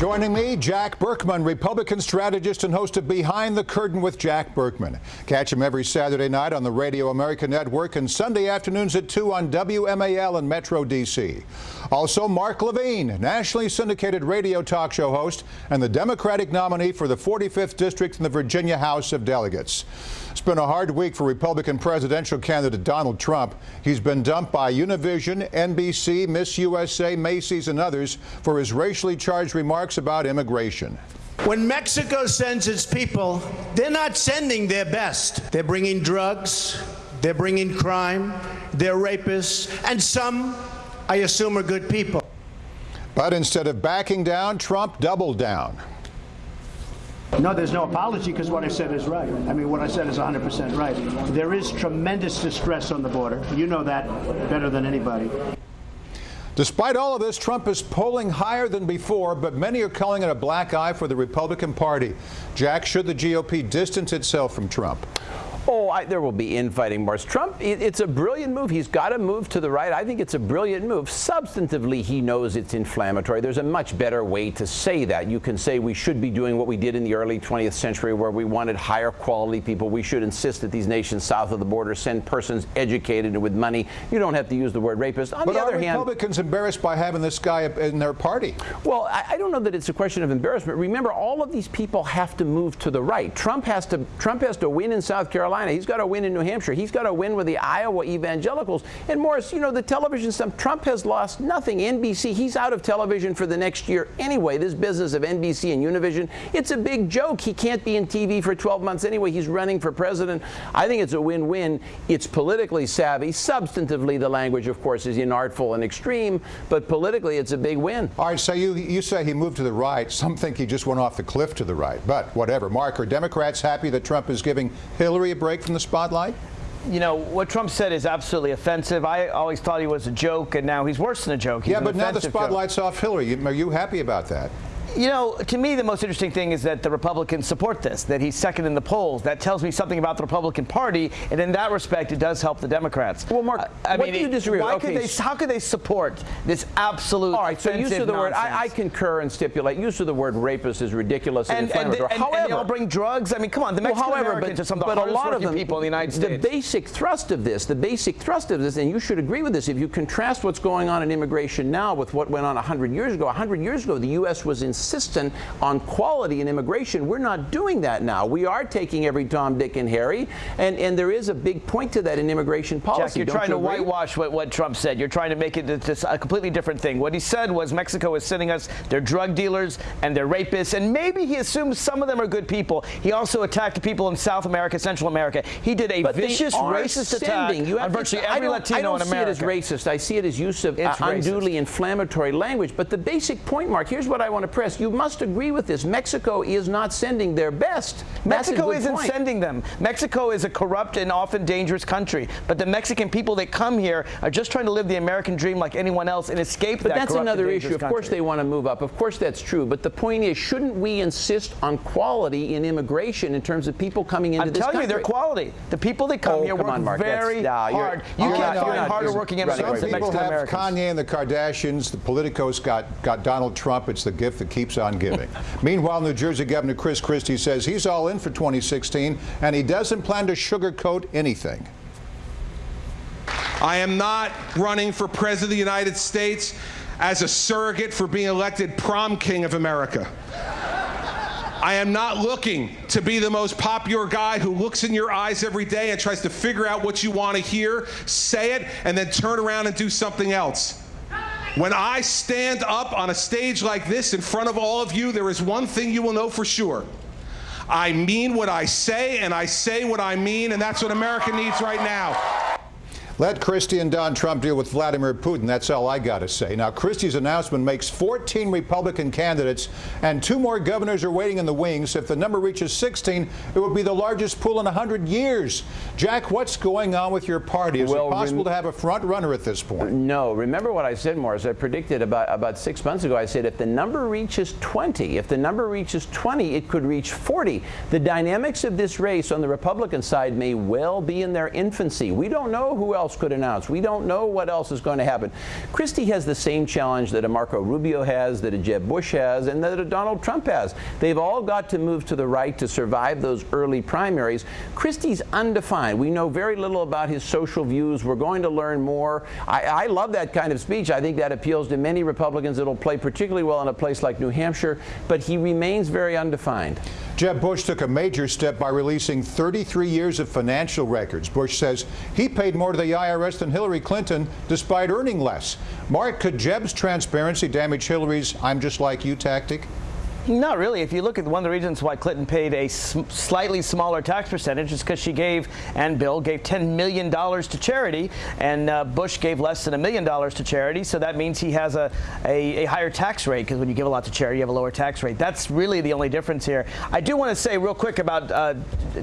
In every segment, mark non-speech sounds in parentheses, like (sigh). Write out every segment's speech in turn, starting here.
Joining me, Jack Burkman, Republican strategist and host of Behind the Curtain with Jack Burkman. Catch him every Saturday night on the Radio America Network and Sunday afternoons at 2 on WMAL in Metro D.C. Also, Mark Levine, nationally syndicated radio talk show host and the Democratic nominee for the 45th District in the Virginia House of Delegates. It's been a hard week for Republican presidential candidate Donald Trump. He's been dumped by Univision, NBC, Miss USA, Macy's, and others for his racially charged remarks about immigration. When Mexico sends its people, they're not sending their best. They're bringing drugs, they're bringing crime, they're rapists, and some, I assume, are good people. But instead of backing down, Trump doubled down. No, there's no apology because what I said is right. I mean, what I said is 100% right. There is tremendous distress on the border. You know that better than anybody. Despite all of this, Trump is polling higher than before, but many are calling it a black eye for the Republican Party. Jack, should the GOP distance itself from Trump? Oh, I, there will be infighting, Morris. Trump, it, it's a brilliant move. He's got to move to the right. I think it's a brilliant move. Substantively, he knows it's inflammatory. There's a much better way to say that. You can say we should be doing what we did in the early 20th century where we wanted higher quality people. We should insist that these nations south of the border send persons educated and with money. You don't have to use the word rapist. On but the other are hand, Republicans embarrassed by having this guy in their party? Well, I, I don't know that it's a question of embarrassment. Remember, all of these people have to move to the right. Trump has to Trump has to win in South Carolina. He's got to win in New Hampshire. He's got to win with the Iowa evangelicals. And Morris, you know, the television stuff, Trump has lost nothing. NBC, he's out of television for the next year anyway. This business of NBC and Univision, it's a big joke. He can't be in TV for 12 months anyway. He's running for president. I think it's a win-win. It's politically savvy. Substantively, the language, of course, is inartful and extreme, but politically, it's a big win. All right, so you, you say he moved to the right. Some think he just went off the cliff to the right, but whatever. Mark, are Democrats happy that Trump is giving Hillary a break from the spotlight? you know, what Trump said is absolutely offensive. I always thought he was a joke, and now he's worse than a joke. He's yeah, but now the spotlight's joke. off Hillary. Are you happy about that? You know, to me, the most interesting thing is that the Republicans support this, that he's second in the polls. That tells me something about the Republican Party, and in that respect, it does help the Democrats. Well, Mark, uh, I what mean, do you disagree why okay. Could they, how could they support this absolute All right, so use of the nonsense? word, I, I, concur and stipulate, use of the word rapist is ridiculous and, and inflammatory. And, and, however, and they all bring drugs. I mean, come on, the Mexican well, however, Americans but, are some of the but a lot of them, people in the United States. The basic thrust of this, the basic thrust of this, and you should agree with this, if you contrast what's going on in immigration now with what went on 100 years ago, 100 years ago, the U.S. was on quality in immigration. We're not doing that now. We are taking every Tom, Dick, and Harry, and, and there is a big point to that in immigration policy. Jack, you're Don't trying you to whitewash what, what Trump said. You're trying to make it this, a completely different thing. What he said was Mexico is sending us their drug dealers and their rapists, and maybe he assumes some of them are good people. He also attacked the people in South America, Central America. He did a but vicious racist sending. attack you on virtually every I Latino I don't in America. see it as racist. I see it as use of uh, unduly inflammatory language. But the basic point, Mark, here's what I want to press. You must agree with this. Mexico is not sending their best. Mexico isn't point. sending them. Mexico is a corrupt and often dangerous country. But the Mexican people that come here are just trying to live the American dream like anyone else and escape but that that's another issue. Of course they want to move up. Of course that's true. But the point is, shouldn't we insist on quality in immigration in terms of people coming into I'm this telling country? you, they're quality. The people that come oh, here come work on, Mark. very nah, hard. You're, you you're can't not, find harder working immigrants than people Mexican have Americans. Kanye and the Kardashians. The Politicos got, got Donald Trump. It's the gift that keeps on giving. (laughs) Meanwhile, New Jersey Governor Chris Christie says he's all in for 2016, and he doesn't plan to sugarcoat anything. I am not running for President of the United States as a surrogate for being elected prom king of America. I am not looking to be the most popular guy who looks in your eyes every day and tries to figure out what you want to hear, say it, and then turn around and do something else. When I stand up on a stage like this in front of all of you, there is one thing you will know for sure. I mean what I say, and I say what I mean, and that's what America needs right now. Let Christie and Don Trump deal with Vladimir Putin. That's all I got to say. Now, Christie's announcement makes 14 Republican candidates, and two more governors are waiting in the wings. If the number reaches 16, it would be the largest pool in 100 years. Jack, what's going on with your party? Is well, it possible to have a front runner at this point? No. Remember what I said, Morris? I predicted about, about six months ago. I said if the number reaches 20, if the number reaches 20, it could reach 40. The dynamics of this race on the Republican side may well be in their infancy. We don't know who else else could announce. We don't know what else is going to happen. Christie has the same challenge that a Marco Rubio has, that a Jeb Bush has, and that a Donald Trump has. They've all got to move to the right to survive those early primaries. Christie's undefined. We know very little about his social views. We're going to learn more. I, I love that kind of speech. I think that appeals to many Republicans. It'll play particularly well in a place like New Hampshire, but he remains very undefined. Jeb Bush took a major step by releasing 33 years of financial records. Bush says he paid more to the IRS than Hillary Clinton despite earning less. Mark, could Jeb's transparency damage Hillary's I'm just like you tactic? Not really. If you look at one of the reasons why Clinton paid a sm slightly smaller tax percentage is because she gave, and Bill gave $10 million to charity, and uh, Bush gave less than a million dollars to charity. So that means he has a, a, a higher tax rate because when you give a lot to charity, you have a lower tax rate. That's really the only difference here. I do want to say real quick about uh,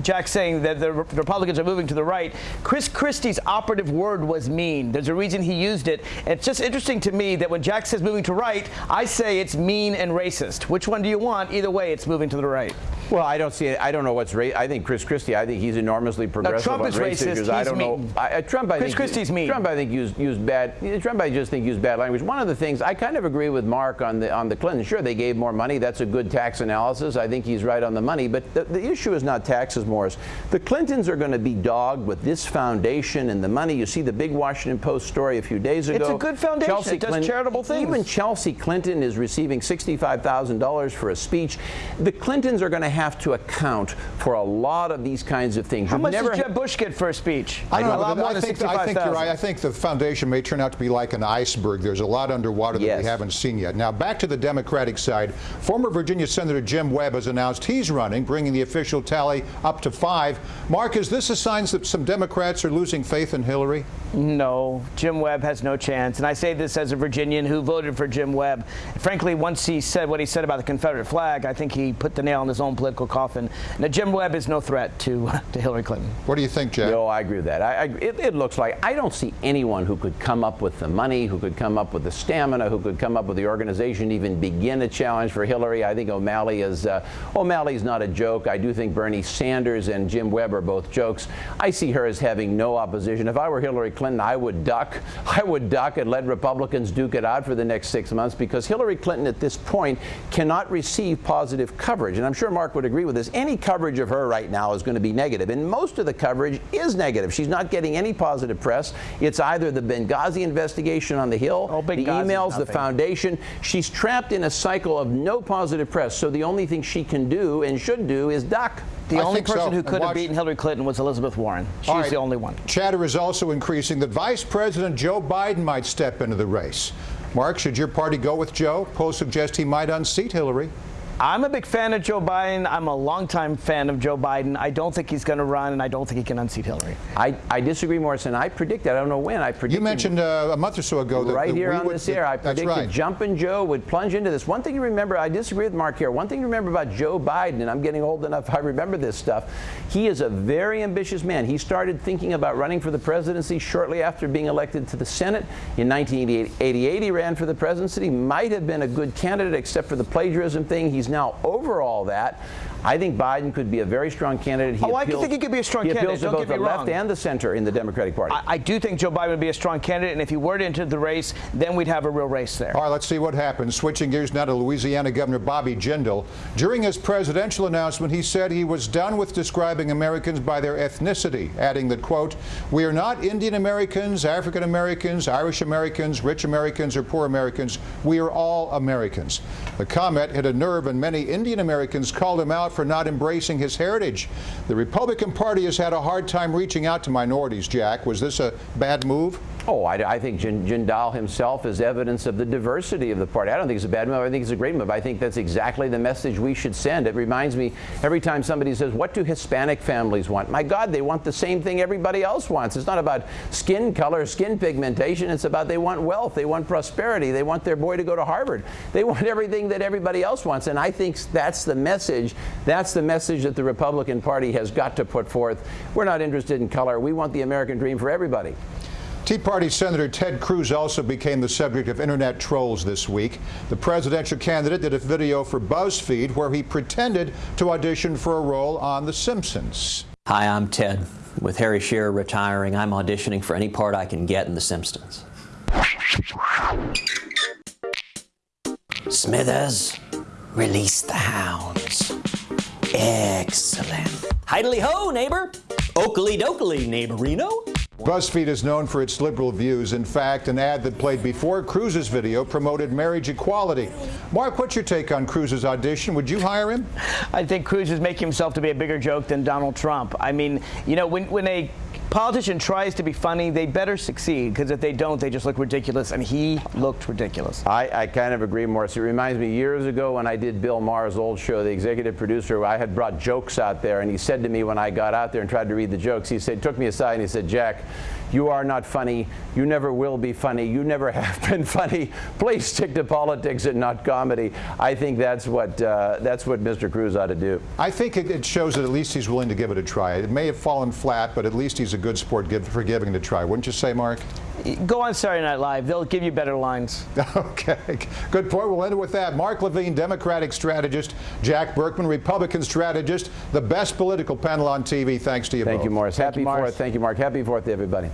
Jack saying that the Republicans are moving to the right. Chris Christie's operative word was mean. There's a reason he used it. It's just interesting to me that when Jack says moving to right, I say it's mean and racist. Which one do you want? Either way, it's moving to the right. Well, I don't see it. I don't know what's ra- I think Chris Christie. I think he's enormously progressive Trump on is race racist, issues. I he's don't know. mean. I, uh, Trump. I Chris think Christie's mean. Trump. I think used used bad. Trump. I just think used bad language. One of the things I kind of agree with Mark on the on the Clinton. Sure, they gave more money. That's a good tax analysis. I think he's right on the money. But the, the issue is not taxes, Morris. The Clintons are going to be dogged with this foundation and the money. You see the big Washington Post story a few days ago. It's a good foundation. Chelsea It does Clinton- charitable things. Even Chelsea Clinton is receiving $65,000 for a speech. The Clintons are going to have to account for a lot of these kinds of things. How You've much never does Jeb Bush get for a speech? I don't know. lot I think, I think you're right. I think the foundation may turn out to be like an iceberg. There's a lot underwater that Yes. we haven't seen yet. Now, back to the Democratic side. Former Virginia Senator Jim Webb has announced he's running, bringing the official tally up to five. Mark, is this a sign that some Democrats are losing faith in Hillary? No, Jim Webb has no chance. And I say this as a Virginian who voted for Jim Webb. Frankly, once he said what he said about the Confederate flag, I think he put the nail in his own political coffin. Now, Jim Webb is no threat to, (laughs) to Hillary Clinton. What do you think, Jack? No, I agree with that. I, I, it, it looks like I don't see anyone who could come up with the money, who could come up with the stamina, who could come up with the organization, even begin a challenge for Hillary. I think O'Malley is uh, O'Malley's not a joke. I do think Bernie Sanders and Jim Webb are both jokes. I see her as having no opposition. If I were Hillary Clinton, I would duck. (laughs) I would duck and let Republicans duke it out for the next six months because Hillary Clinton at this point cannot receive positive coverage. And I'm sure Mark would agree with this. Any coverage of her right now is going to be negative, and most of the coverage is negative. She's not getting any positive press. It's either the Benghazi investigation on the Hill, Oh, the Benghazi's emails, the foundation. She's trapped in a cycle of no positive press. So the only thing she can do and should do is duck. The I only think so. person who could have beaten Hillary Clinton was Elizabeth Warren. She's All right. the only one. Chatter is also increasing that Vice President Joe Biden might step into the race. Mark, should your party go with Joe? Polls suggest he might unseat Hillary. I'm a big fan of Joe Biden. I'm a longtime fan of Joe Biden. I don't think he's going to run, and I don't think he can unseat Hillary. I, I disagree, Morrison. I predicted, I don't know when, I predicted. You mentioned uh, a month or so ago that right that here we on would- this air, I that's predicted right. Jumpin' Joe would plunge into this. One thing you remember, I disagree with Mark here. One thing you remember about Joe Biden, and I'm getting old enough, (laughs) I remember this stuff. He is a very ambitious man. He started thinking about running for the presidency shortly after being elected to the Senate. In 1988, he ran for the presidency. He might have been a good candidate, except for the plagiarism thing. He's now over all that. I think Biden could be a very strong candidate. He Oh, I think he could be a strong he candidate. appeals to Don't both get the me left and the center in the Democratic Party. I, I do think Joe Biden would be a strong candidate, and if he were to enter the race, then we'd have a real race there. All right, let's see what happens. Switching gears now to Louisiana Governor Bobby Jindal. During his presidential announcement, he said he was done with describing Americans by their ethnicity, adding that, quote, we are not Indian Americans, African Americans, Irish Americans, rich Americans, or poor Americans. We are all Americans. The comment hit a nerve, and many Indian Americans called him out for not embracing his heritage. The Republican Party has had a hard time reaching out to minorities, Jack. Was this a bad move? Oh, I, I think Jindal himself is evidence of the diversity of the party. I don't think it's a bad move. I think it's a great move. I think that's exactly the message we should send. It reminds me every time somebody says, What do Hispanic families want? My God, they want the same thing everybody else wants. It's not about skin color, skin pigmentation. It's about they want wealth, they want prosperity, they want their boy to go to Harvard. They want everything that everybody else wants. And I think that's the message. That's the message that the Republican Party has got to put forth. We're not interested in color. We want the American dream for everybody. Tea Party Senator Ted Cruz also became the subject of internet trolls this week. The presidential candidate did a video for BuzzFeed where he pretended to audition for a role on The Simpsons. Hi, I'm Ted. With Harry Shearer retiring, I'm auditioning for any part I can get in The Simpsons. Smithers, release the hounds. Excellent. Heidely ho, neighbor. Oakley dokley, neighborino. BuzzFeed is known for its liberal views. In fact, an ad that played before Cruz's video promoted marriage equality. Mark, what's your take on Cruz's audition? Would you hire him? I think Cruz is making himself to be a bigger joke than Donald Trump. I mean, you know, when, when a politician tries to be funny, they better succeed because if they don't, they just look ridiculous. And he looked ridiculous. I, I kind of agree, Morris. It reminds me years ago when I did Bill Maher's old show, the executive producer, I had brought jokes out there, and he said to me when I got out there and tried to read the jokes, he said, took me aside and he said, Jack, you are not funny. You never will be funny. You never (laughs) have been funny. Please stick to politics and not comedy. I think that's what uh, that's what Mr. Cruz ought to do. I think it, it shows that at least he's willing to give it a try. It may have fallen flat, but at least he's a good sport give, for giving it a try. Wouldn't you say, Mark? Go on Saturday Night Live. They'll give you better lines. (laughs) Okay, good point. We'll end it with that. Mark Levine, Democratic strategist, Jack Burkman, Republican strategist, the best political panel on TV. Thanks to you Thank both. you, Morris. Thank Happy you, Morris. Fourth. Thank you, Mark. Happy Fourth to everybody.